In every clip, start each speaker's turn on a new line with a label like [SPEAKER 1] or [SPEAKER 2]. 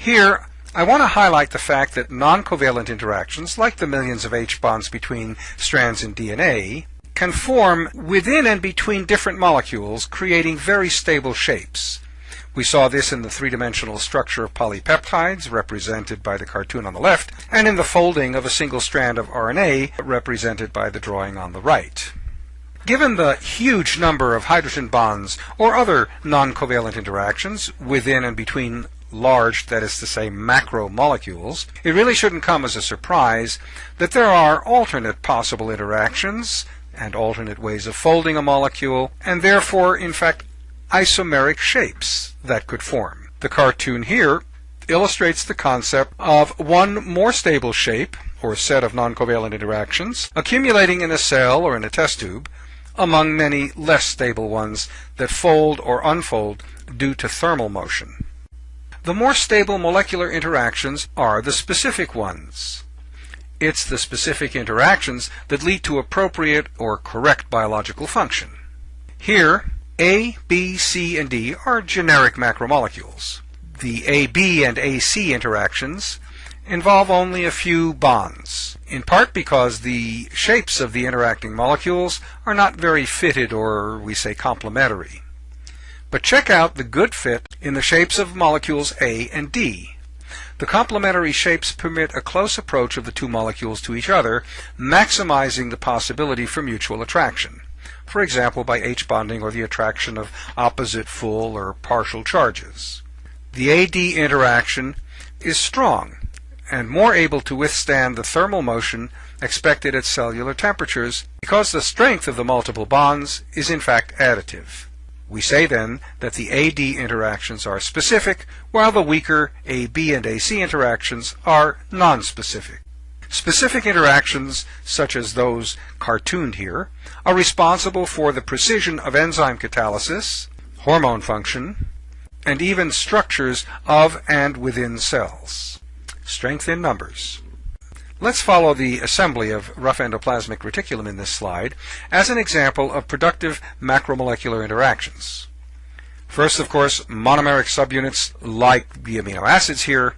[SPEAKER 1] Here, I want to highlight the fact that non-covalent interactions, like the millions of H bonds between strands in DNA, can form within and between different molecules, creating very stable shapes. We saw this in the three-dimensional structure of polypeptides, represented by the cartoon on the left, and in the folding of a single strand of RNA, represented by the drawing on the right. Given the huge number of hydrogen bonds or other non-covalent interactions within and between large, that is to say, macromolecules, it really shouldn't come as a surprise that there are alternate possible interactions and alternate ways of folding a molecule, and therefore, in fact, isomeric shapes that could form. The cartoon here illustrates the concept of one more stable shape, or set of non-covalent interactions, accumulating in a cell or in a test tube, among many less stable ones that fold or unfold due to thermal motion. The more stable molecular interactions are the specific ones. It's the specific interactions that lead to appropriate or correct biological function. Here, a, B, C, and D are generic macromolecules. The AB and AC interactions involve only a few bonds, in part because the shapes of the interacting molecules are not very fitted or, we say, complementary. But check out the good fit in the shapes of molecules A and D. The complementary shapes permit a close approach of the two molecules to each other, maximizing the possibility for mutual attraction for example by H bonding or the attraction of opposite full or partial charges. The AD interaction is strong and more able to withstand the thermal motion expected at cellular temperatures because the strength of the multiple bonds is in fact additive. We say then that the AD interactions are specific while the weaker AB and AC interactions are nonspecific. Specific interactions, such as those cartooned here, are responsible for the precision of enzyme catalysis, hormone function, and even structures of and within cells. Strength in numbers. Let's follow the assembly of rough endoplasmic reticulum in this slide as an example of productive macromolecular interactions. First, of course, monomeric subunits like the amino acids here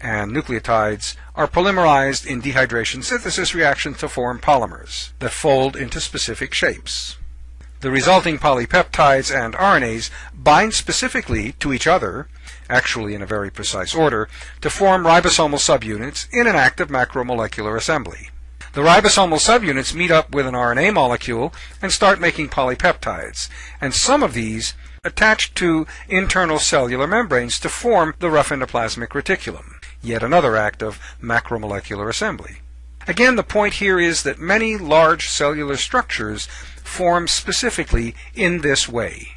[SPEAKER 1] and nucleotides are polymerized in dehydration synthesis reactions to form polymers that fold into specific shapes. The resulting polypeptides and RNAs bind specifically to each other, actually in a very precise order, to form ribosomal subunits in an active macromolecular assembly. The ribosomal subunits meet up with an RNA molecule and start making polypeptides, and some of these attach to internal cellular membranes to form the rough endoplasmic reticulum yet another act of macromolecular assembly. Again, the point here is that many large cellular structures form specifically in this way.